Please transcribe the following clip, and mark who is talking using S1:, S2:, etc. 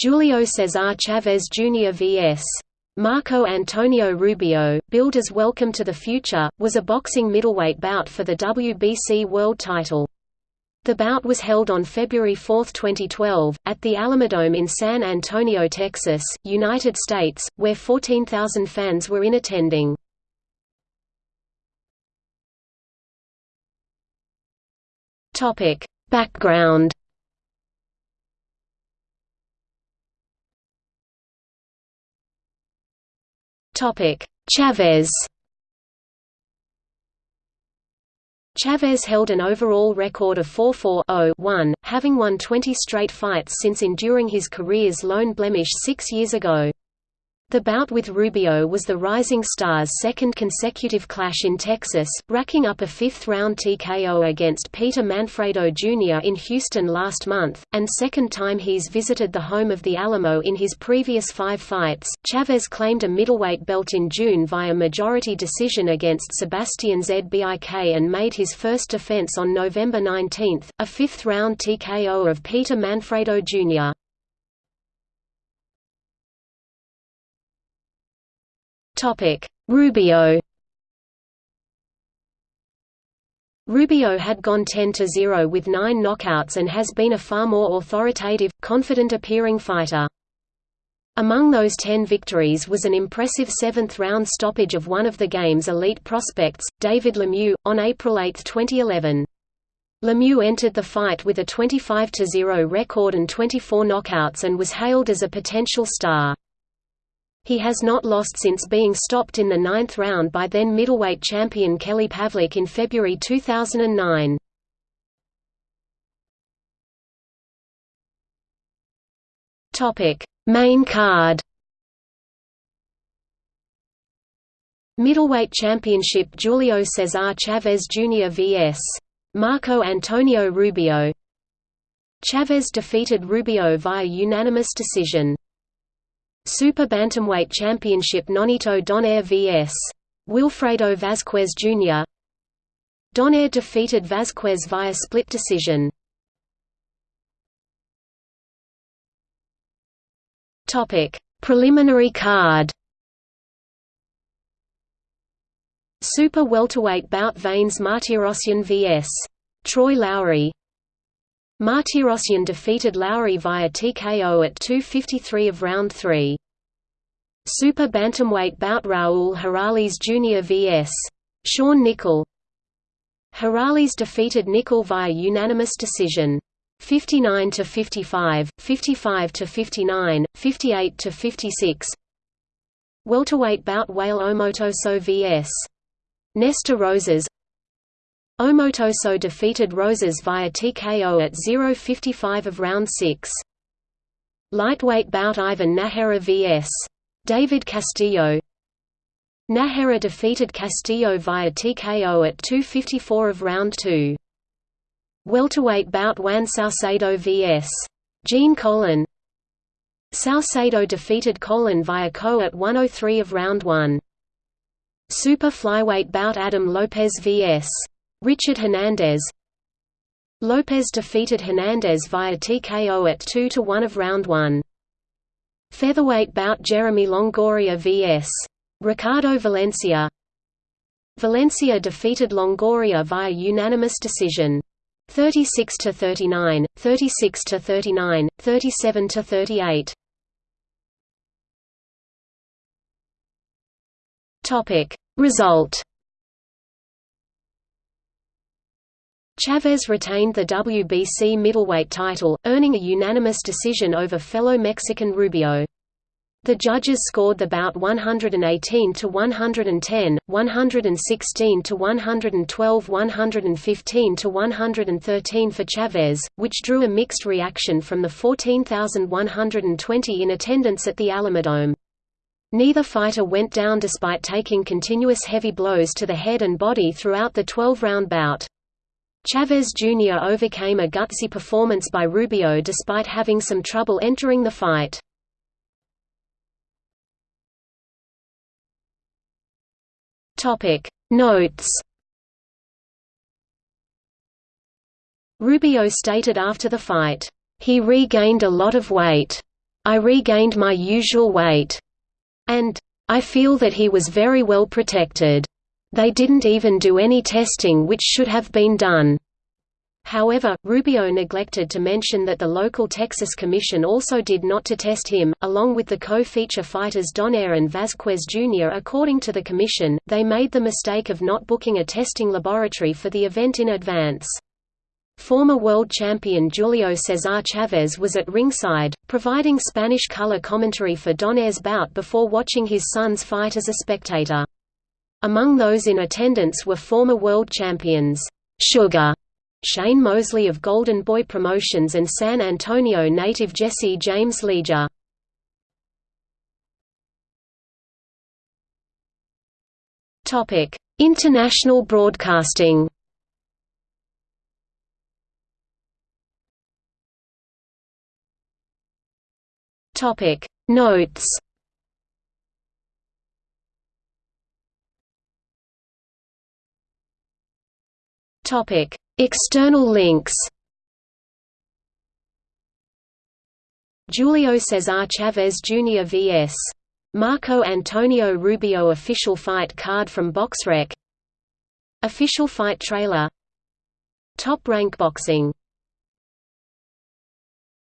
S1: Julio Cesar Chavez Jr. vs. Marco Antonio Rubio, billed as Welcome to the Future, was a boxing middleweight bout for the WBC world title. The bout was held on February 4, 2012, at the Alamodome in San Antonio, Texas, United States, where 14,000 fans were in attending. Background Chavez Chavez held an overall record of 4-4-0-1, having won 20 straight fights since enduring his career's lone blemish six years ago. The bout with Rubio was the Rising Stars' second consecutive clash in Texas, racking up a fifth-round TKO against Peter Manfredo Jr. in Houston last month, and second time he's visited the home of the Alamo in his previous five fights. Chavez claimed a middleweight belt in June via majority decision against Sebastian Zbik and made his first defense on November 19, a fifth-round TKO of Peter Manfredo Jr. Rubio Rubio had gone 10–0 with nine knockouts and has been a far more authoritative, confident-appearing fighter. Among those ten victories was an impressive seventh-round stoppage of one of the game's elite prospects, David Lemieux, on April 8, 2011. Lemieux entered the fight with a 25–0 record and 24 knockouts and was hailed as a potential star. He has not lost since being stopped in the ninth round by then middleweight champion Kelly Pavlik in February 2009. Main card Middleweight Championship Julio Cesar Chavez Jr. vs. Marco Antonio Rubio Chavez defeated Rubio via unanimous decision. Super Bantamweight Championship Nonito Donaire vs. Wilfredo Vazquez Jr. Donaire defeated Vazquez via split decision. Topic: Preliminary card. Super welterweight bout Vanes Martirosyan vs. Troy Lowry Martirosyan defeated Lowry via TKO at 2.53 of round 3. Super bantamweight bout Raul Harales Jr. vs. Sean Nicol Harales defeated Nicol via unanimous decision. 59 to 55, 55 to 59, 58 to 56. Welterweight bout Wale Omotoso vs. Nestor Rosas Omotoso defeated Rosas via TKO at 0.55 of round 6. Lightweight bout Ivan Najera vs. David Castillo Najera defeated Castillo via TKO at 2.54 of round 2. Welterweight bout Juan Salcedo vs. Gene Colan Salcedo defeated Colan via KO at 103 of round 1. Super flyweight bout Adam Lopez vs. Richard Hernandez Lopez defeated Hernandez via TKO at 2–1 of round 1. Featherweight bout Jeremy Longoria vs. Ricardo Valencia Valencia defeated Longoria via unanimous decision. 36 to 39, 36 to 39, 37 to 38. Topic Result Chavez retained the WBC middleweight title, earning a unanimous decision over fellow Mexican Rubio. The judges scored the bout 118 to 110, 116 to 112, 115 to 113 for Chavez, which drew a mixed reaction from the 14,120 in attendance at the Alamodome. Neither fighter went down despite taking continuous heavy blows to the head and body throughout the 12-round bout. Chavez Jr. overcame a gutsy performance by Rubio despite having some trouble entering the fight. Notes Rubio stated after the fight, "...he regained a lot of weight." I regained my usual weight, and I feel that he was very well protected. They didn't even do any testing which should have been done. However, Rubio neglected to mention that the local Texas Commission also did not to test him, along with the co-feature fighters Donaire and Vazquez Jr. According to the Commission, they made the mistake of not booking a testing laboratory for the event in advance. Former world champion Julio Cesar Chavez was at ringside, providing Spanish color commentary for Donaire's bout before watching his son's fight as a spectator. Among those in attendance were former world champions, Sugar Shane Mosley of Golden Boy Promotions and San Antonio native Jesse James Leija. International broadcasting Topic Notes Topic External links Julio Cesar Chavez Jr. vs. Marco Antonio Rubio Official fight card from BoxRec Official fight trailer Top Rank Boxing